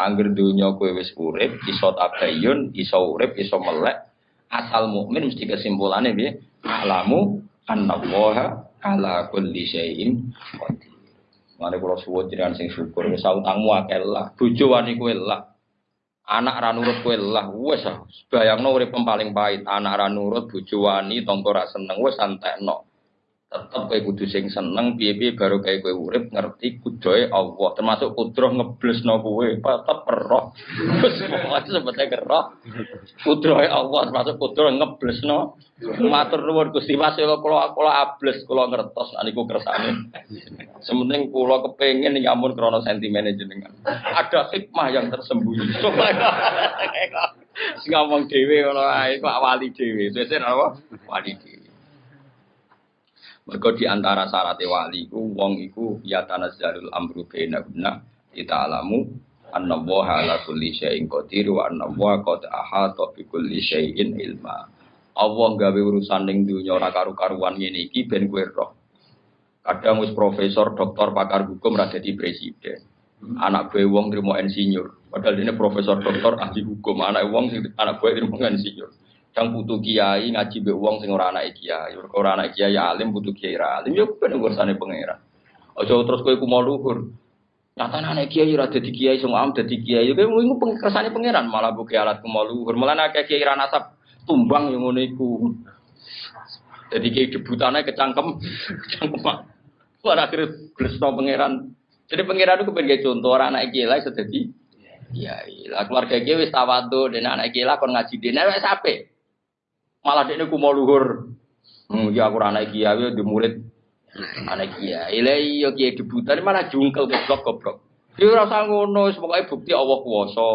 Angger dunya kowe wis urip, iso tabayun, iso urip, iso melek. Asal mukmin mesti kesimpulannya piye? Alamu annallaha ala kulli syai'in qadir. Mane kula suwun jenengan sing syukur wis utangmu akeh lah. Bojo wani kowe lah. Anak ra nurut kowe lah wis bayangno urip paling pahit. Anak ra nurut bojo wani tangga ra seneng wis santekno tetep kowe kudu sing seneng piye-piye baru kayak kowe urip ngerti kudoe Allah. Termasuk kudroh ngeblesno kowe. Tetep roh. Wis pokoke sebetulnya roh. Kudrohe Allah termasuk kudroh ngeblesno. Matur nuwun Gusti Mas kula kula ables kula ngertos. Niku kersane. Sementing kula kepengin nyamun krana sentimen jenengan. Ada hikmah yang tersembunyi. Ngomong dhewe ngono ae kok wali dhewe. Sesuk apa? Wali dhewe Mergo di antara syarat wali ku wong iku ya tanazzalul amru bainahunna kita alamu anna wa ala kulli syai'in qadir wa anna wa qad ahata bi ilma. Allah gawe urusan ning dunya ora karu-karuan ngene iki ben kowe roh. Profesor, doktor, pakar hukum ra dadi presiden. Anak gue wong terima insinyur. Padahal ini profesor, doktor, ahli hukum. Anak wong anak gue terima insinyur. Yang butuh kiai ngaji be wong sing ora anak kiai, ora anak kiai alim butuh kiai alim yo ben urusanane pangeran. Aja terus kowe ku mau luhur. Nyatane anak kiai ora dadi kiai sing am dadi kiai. Kowe iku kersane pangeran malah buke alat ku mau luhur. Malah nek kiai ra nasab tumbang yang ngono iku. Jadi kiai debutane kecangkem, kecangkem. Ora akhir gresno pangeran. Jadi pangeran itu pengen contoh orang anak kiai lah kiai. Lah keluarga kiai wis tawadhu dan anak kiai lah kon ngaji dene wis apik. Malah dia ku mau luhur. Hmm, ya aku anak kiai di murid anak kiai. Lah iya kiai debutan malah jungkel goblok goblok. Dia rasa ngono, semoga bukti Allah kuasa.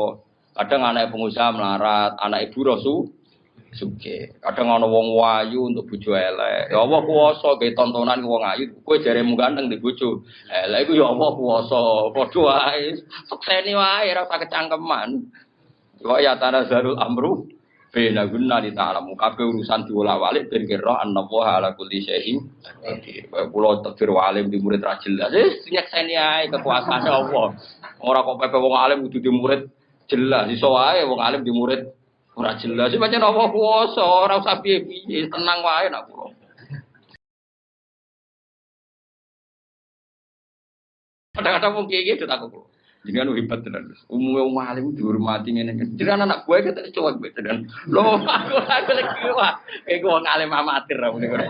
Kadang anak pengusaha melarat, anak ibu rasu suge. Kadang ana wong wayu untuk bojo elek. Ya Allah kuwasa ge tontonan wong ayu. Kowe jaremu ganteng di bojo. Elek iku ya Allah kuwasa. Padha wae. Sukseni wae ora usah kecangkeman. Wa ya tanazalul amru Bena guna di ta'alamu kabeh urusan diulah-walik ben kira annallaha ala kulli syai'in qadir. Kula takdir walim di murid ra jelas. Wis nyekseni ae kekuasaan Allah. Ora kok pepe wong alim kudu di murid jelas. Iso wae wong alim di murid ora jelas. Pancen Allah kuwasa, ora usah piye-piye, tenang wae nak kula. Kadang-kadang wong kiye-kiye takut kula. Jangan hebat tenan. Umumnya wong alim dihormati ngene. Jangan anak gue kita coba gitu tenan. Loh, aku aku lagi wah. Kayak gue wong alim amatir ra ngene.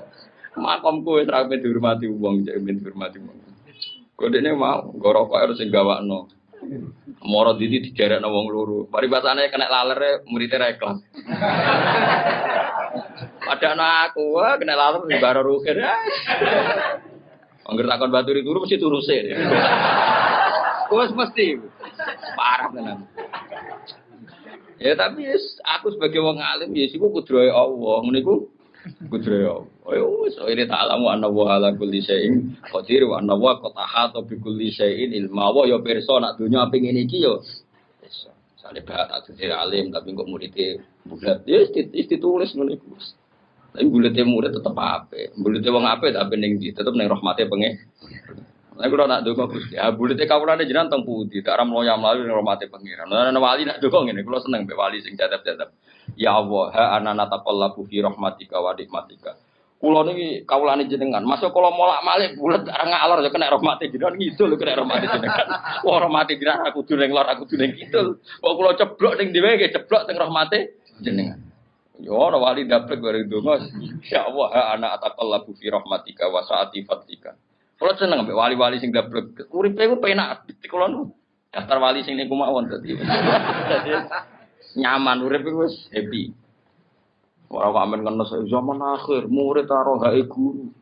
Makom kowe ora ben dihormati wong, jek ben dihormati wong. Kodene mau gorok harus sing gawakno. Moro didi dijarakno wong loro. Paribasane kena laler muridé ra ikhlas. Padahal aku kena laler di baro rukir. Angger takon baturi turu mesti turu sih. Wes mesti parah tenan. Ya tapi yes, aku sebagai wong alim ya siku kudrohe Allah. Ngene iku kudrohe Allah. Ya wis ini ta'lamu anna wa ala kulli syai'in qadir wa anna wa qad ahata bi kulli syai'in ilma wa ya pirsa nak donya ping ngene iki yo. Sale bahat aku alim tapi kok muridé bulat. Ya ditulis ngene iku. Tapi bulete murid tetep ape. Bulete wong ape tapi ning tetep ning rahmate pengen. Nek kula nak donga Gusti, ah bulete kawulane jenengan teng pundi? Tak ram loya mlayu ning rahmate pangeran. Nah wali nak donga ngene, kula seneng mbek wali sing jadab-jadab. Ya Allah, ha anana taqallabu fi rahmatika wa nikmatika. Kula niki kawulane jenengan, masuk kula molak-malik bulet areng ngalor ya kena rahmate jenengan ngidul kena rahmate jenengan. Wah rahmate jenengan aku kudu ning lor aku kudu ning kidul. Kok kula ceblok ning dhewe nggih ceblok teng rahmate jenengan. Yo ora wali dapet bareng donga. Ya Allah, ha ana ataqallabu fi rahmatika wa saati fadlika. Kalau seneng ambek wali-wali sing dablek, uripe iku penak. Kula nu daftar wali sing niku mawon dadi. nyaman urip iku wis happy. Ora kok amen kena zaman akhir, murid karo hae guru.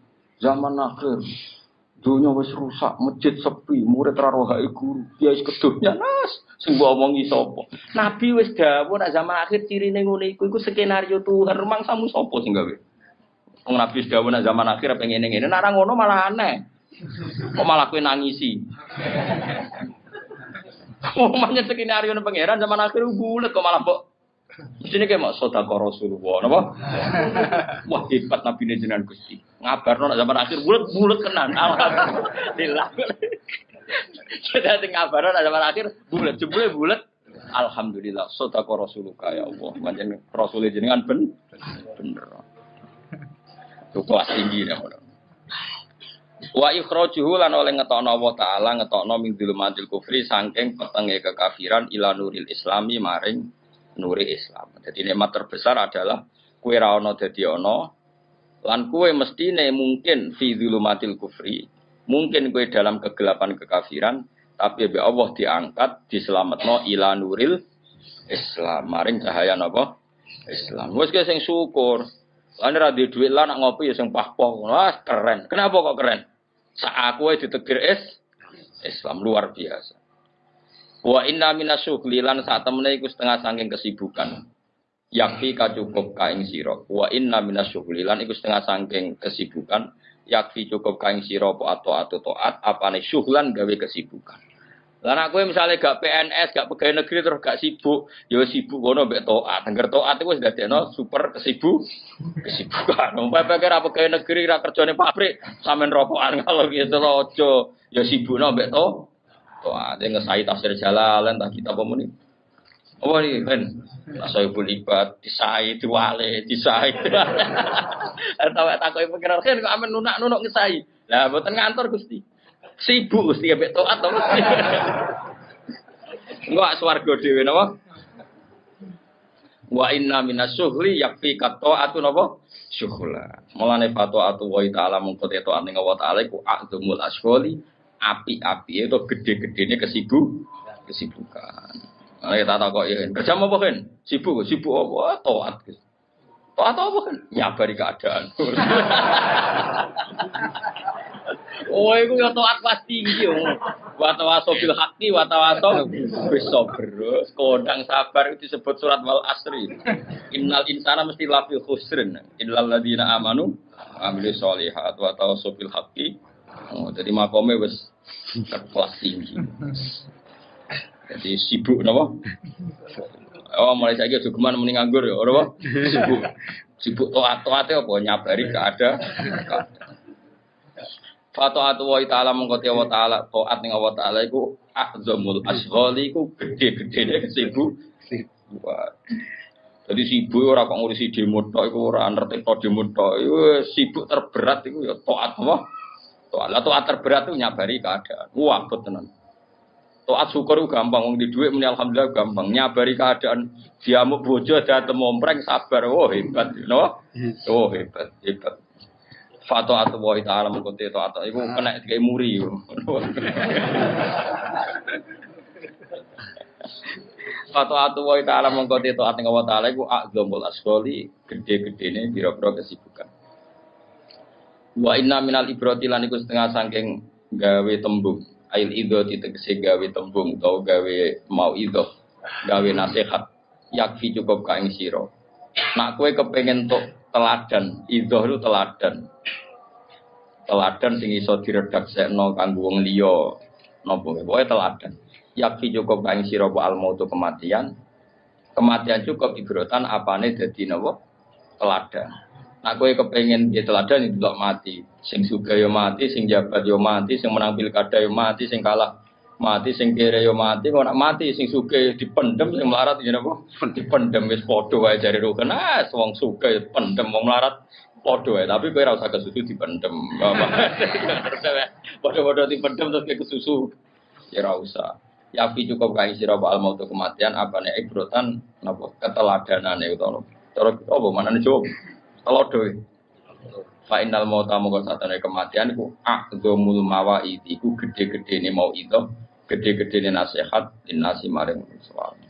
Zaman akhir. Dunia wis rusak, masjid sepi, murid karo hae guru. Dia wis kedunya nas, sing mbok omongi sapa. Nabi wis dawuh nek zaman akhir cirine ngene iku iku skenario Tuhan, rumangsamu sapa sing gawe? Wong Nabi wis dawuh nek zaman akhir pengen ngene, nek ora ngono malah aneh. Kok malah kue nangisi? Oh, makanya skenario pangeran zaman akhir bulat kok malah kok. Sini kayak mau sota Rasulullah, napa? Wah hebat Nabi ini jenengan gusti. Ngabar nona zaman akhir bulat bulat kenan. Alhamdulillah. Kita tinggal ngabaran ada akhir bulat jebule bulat. Alhamdulillah, sodako Rasulullah ya Allah. Manjen Rasulullah jenengan ben bener. Itu kelas tinggi ya. Wa ikhrajuhu lan oleh ngetokno Allah taala ngetokno min dzulumatil kufri saking petenge kekafiran ila nuril islami maring nuri Islam. Jadi nikmat terbesar adalah kue ra ono dadi ono lan kue mestine mungkin fi dzulumatil kufri. Mungkin kue dalam kegelapan kekafiran tapi be Allah diangkat diselametno ila nuril Islam maring cahaya napa Islam. Wes sing syukur. Lan ra duit lah nak ngopi ya sing pah-pah. Wah, keren. Kenapa kok keren? Saat aku ditegir es Islam luar biasa. Wa inna minasyughli lan saat temene iku setengah saking kesibukan. Yakfi ka cukup ka ing sira. Wa inna minasyughli lan iku setengah saking kesibukan. Yakfi cukup ka ing apa atau atau taat apane syughlan gawe kesibukan. Lah aku misalnya gak PNS, gak pegawai negeri terus gak sibuk, ya sibuk kono mbek taat. Angger taat iku wis dadekno super kesibuk, kesibukan. Umpama pikir apa pegawai negeri ra kerjane pabrik, sampean rokokan kalau gitu loh aja ya sibukno mbek. Taat ngesai tafsir jalalan tak kita apa muni. Apa nih kan? Asal ibu libat, disai, diwale, disai. Kau pikiran kan kok amen nunak nunak ngesai. Lah buatan ngantor gusti. Sibuk mesti ya taat to. Enggak swarga dhewe napa? Wa inna minasyuhli yakfi atu napa? Syuhla. Mulane atu wa ta'ala mungko teto ning wa ta'ala iku azmul asgholi api-api itu gede-gedene kesibuk kesibukan. Nah, kita tak kok ya, kerja apa kan? Sibuk, sibuk apa? Toat. Toat apa kan? Nyabari keadaan. Oh, itu ya toat pas tinggi. Watawaso bil haki, watawaso bisa berus. Kodang sabar itu disebut surat wal asri. Innal insana mesti lafi khusrin. Innal ladina amanu ambil solihat. Watawaso bil haki. Oh, jadi makomnya wis kelas tinggi. Jadi sibuk napa? Oh, mulai saya juga ke mana mending nganggur ya, orang Sibuk. Sibuk toat toatnya apa nyabari keadaan. Fato'atu wa ta'ala mengkoti wa ta'ala To'at ning wa ta'ala iku Ahzamul asghali iku gede-gede sibuk Jadi sibuk ora kok ngurusi demo tok iku ora ngerti tok demo tok sibuk terberat iku ya taat apa? Taat. Lah taat terberat itu nyabari keadaan. Wah, tenan. Taat syukur gampang wong di dhuwit muni alhamdulillah gampang. Nyabari keadaan diamuk bojo dateng mompreng sabar. Oh hebat, no? Oh hebat, hebat. Fato atau wahi ta'ala mengkuti itu atau itu kena kayak muri Fato atau wahi ta'ala mengkuti itu atau wa ta'ala itu akzomul asgoli gede-gede ini biro-biro kesibukan. Wa inna minal ibroti lan iku setengah sangking gawe tembung. Ail idho ditegesi gawe tembung atau gawe mau idho gawe nasihat. Yakfi cukup kain siro Nak kue kepengen tok teladan, itu itu teladan. Teladan sing iso diredaksekno kanggo wong liya. Napa pokoke teladan. Yakfi cukup kain sira al mautu kematian. Kematian cukup ibrotan apane dadi napa? Teladan. Nak kowe kepengen dia teladan itu mati. Sing suga yo mati, sing jabat yo mati, sing menang pilkada yo mati, sing kalah mati sing kere yo mati kok nak mati sing suke dipendem sing melarat yen apa dipendem wis padha wae jare rukun ah wong suke pendem wong melarat padha wae tapi kowe ora usah kesusu dipendem. Padha-padha dipendem terus ke kesusu ya ora usah. Yafi cukup kae sira al maut kematian apane ibrotan napa? Keteladanane utawa cara apa? Manane jawab telodo Fa innal mauta mongko satane kematian iku aqdhamul mawaid iku gede-gedene mau itu gede-gedene nasihat nasi maring suami.